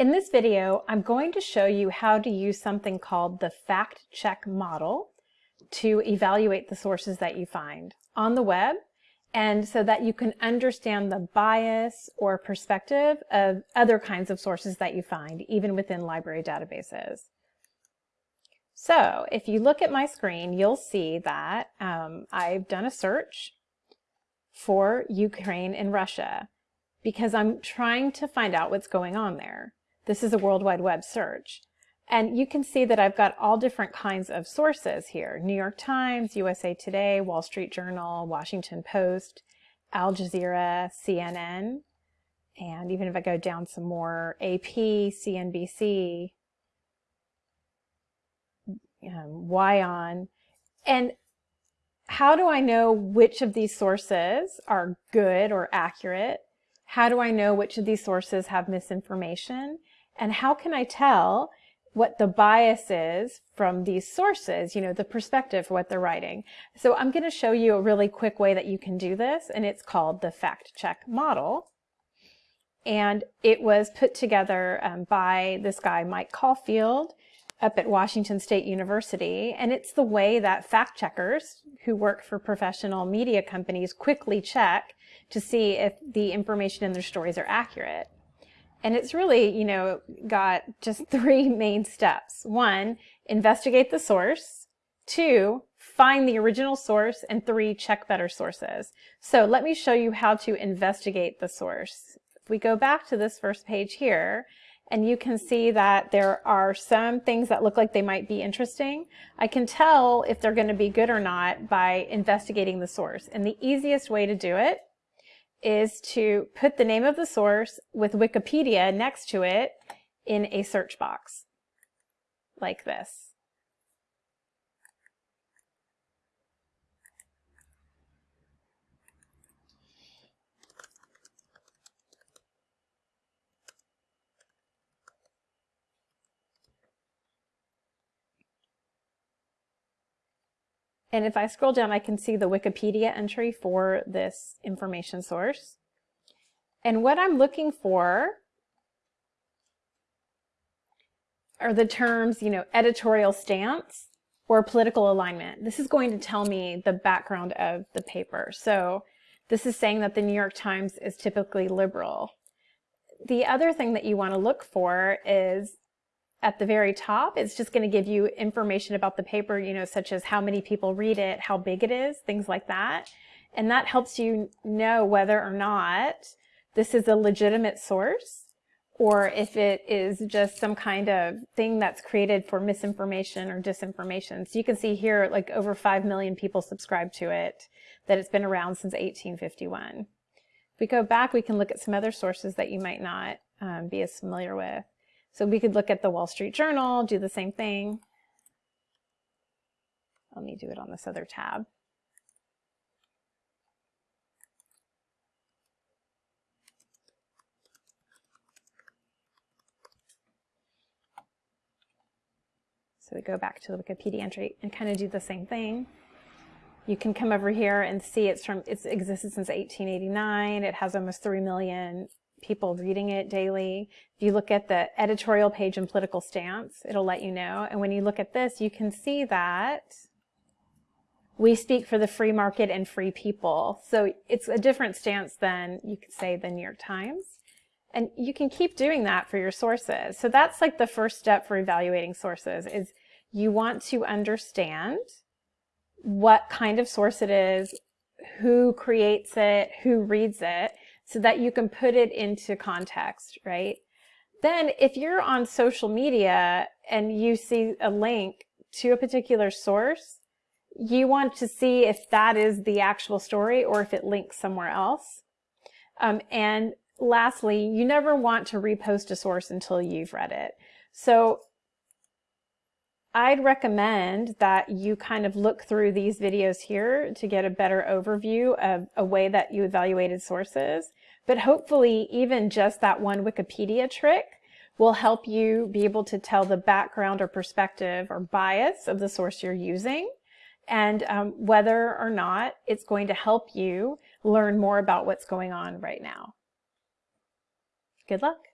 In this video, I'm going to show you how to use something called the fact check model to evaluate the sources that you find on the web and so that you can understand the bias or perspective of other kinds of sources that you find, even within library databases. So if you look at my screen, you'll see that um, I've done a search for Ukraine and Russia because I'm trying to find out what's going on there. This is a World Wide Web search. And you can see that I've got all different kinds of sources here. New York Times, USA Today, Wall Street Journal, Washington Post, Al Jazeera, CNN, and even if I go down some more, AP, CNBC, um. And how do I know which of these sources are good or accurate? How do I know which of these sources have misinformation? And how can I tell what the bias is from these sources, you know, the perspective what they're writing. So I'm going to show you a really quick way that you can do this, and it's called the fact check model. And it was put together um, by this guy, Mike Caulfield, up at Washington State University. And it's the way that fact checkers who work for professional media companies quickly check to see if the information in their stories are accurate. And it's really, you know, got just three main steps. One, investigate the source. Two, find the original source. And three, check better sources. So let me show you how to investigate the source. If we go back to this first page here, and you can see that there are some things that look like they might be interesting. I can tell if they're going to be good or not by investigating the source. And the easiest way to do it is to put the name of the source with Wikipedia next to it in a search box like this. And if I scroll down, I can see the Wikipedia entry for this information source. And what I'm looking for are the terms, you know, editorial stance or political alignment. This is going to tell me the background of the paper. So this is saying that the New York Times is typically liberal. The other thing that you want to look for is at the very top, it's just going to give you information about the paper, you know, such as how many people read it, how big it is, things like that. And that helps you know whether or not this is a legitimate source or if it is just some kind of thing that's created for misinformation or disinformation. So you can see here, like over 5 million people subscribe to it, that it's been around since 1851. If we go back, we can look at some other sources that you might not um, be as familiar with. So we could look at the Wall Street Journal, do the same thing. Let me do it on this other tab. So we go back to the Wikipedia entry and kind of do the same thing. You can come over here and see it's from it's existed since 1889. It has almost 3 million people reading it daily. If you look at the editorial page in Political Stance, it'll let you know. And when you look at this, you can see that we speak for the free market and free people. So it's a different stance than you could say the New York Times. And you can keep doing that for your sources. So that's like the first step for evaluating sources is you want to understand what kind of source it is, who creates it, who reads it, so that you can put it into context, right? Then if you're on social media and you see a link to a particular source, you want to see if that is the actual story or if it links somewhere else. Um, and lastly, you never want to repost a source until you've read it. So I'd recommend that you kind of look through these videos here to get a better overview of a way that you evaluated sources. But hopefully even just that one Wikipedia trick will help you be able to tell the background or perspective or bias of the source you're using and um, whether or not it's going to help you learn more about what's going on right now. Good luck.